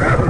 Yeah.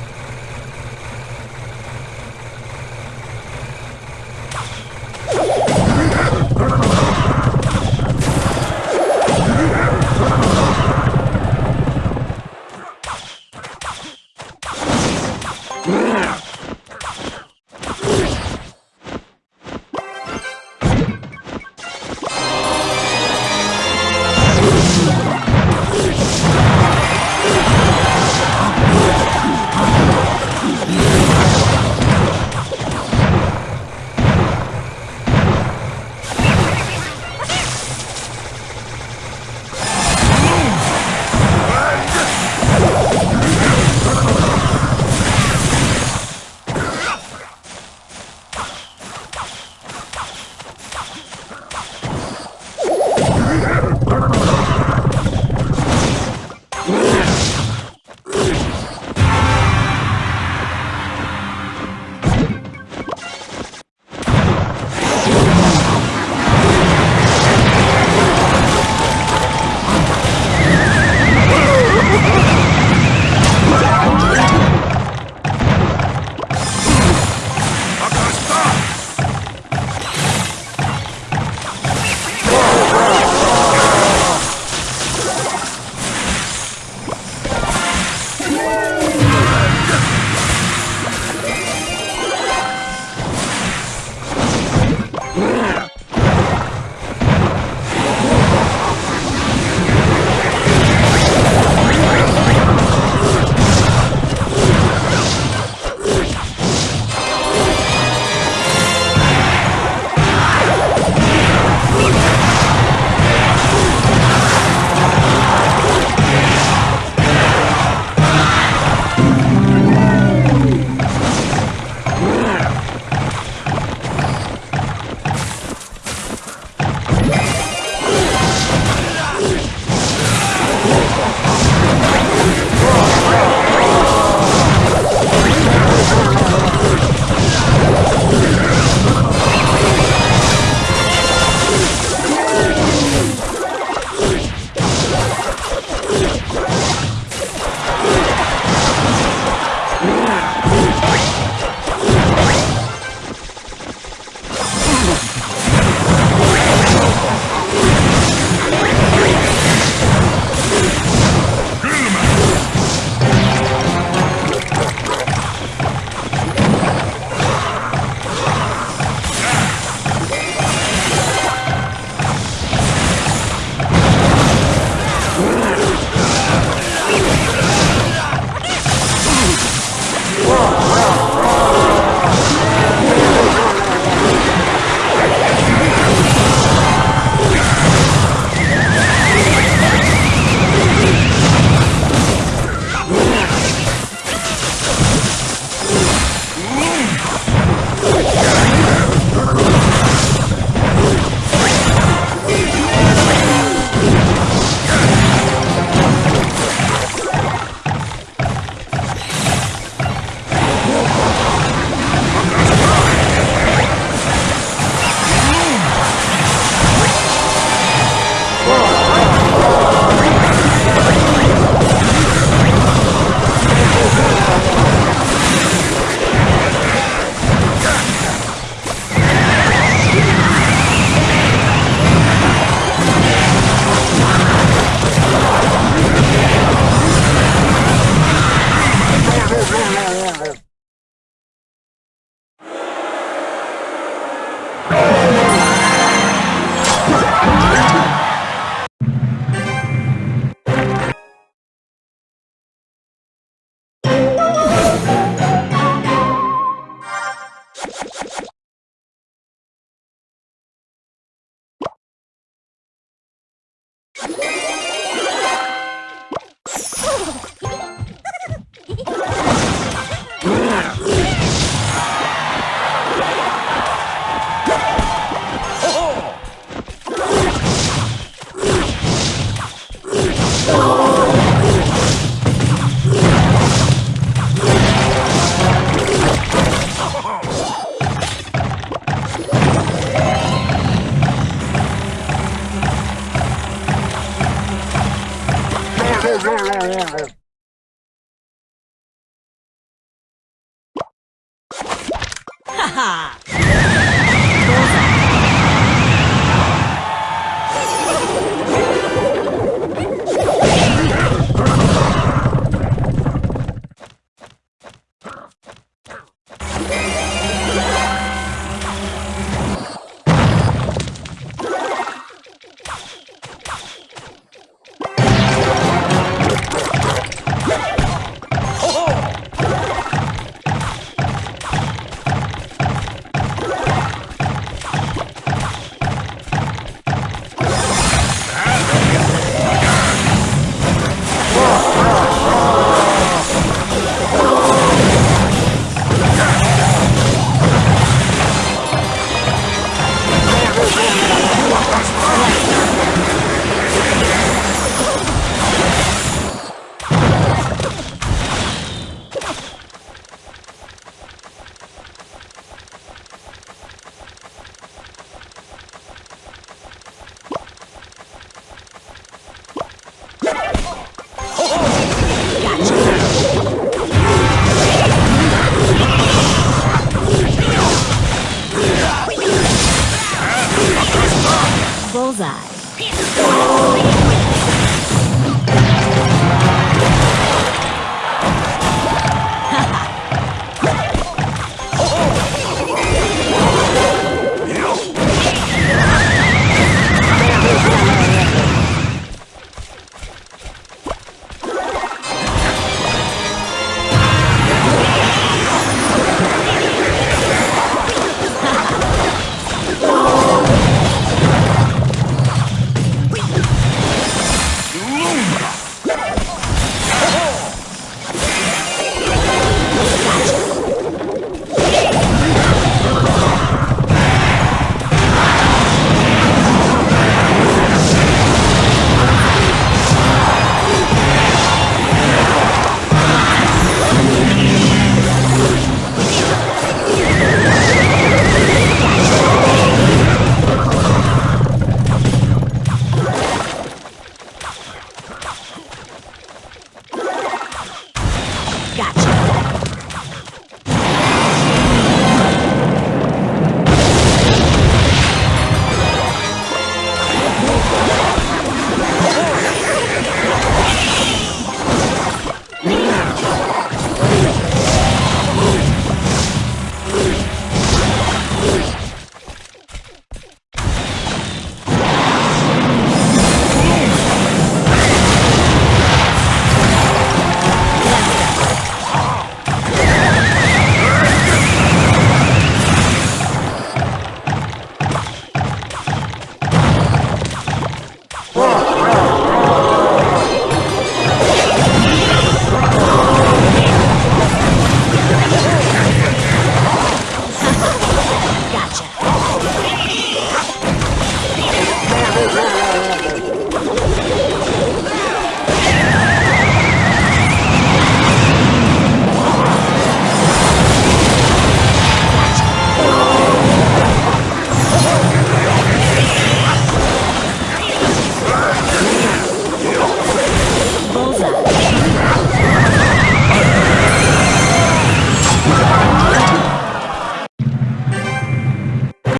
어.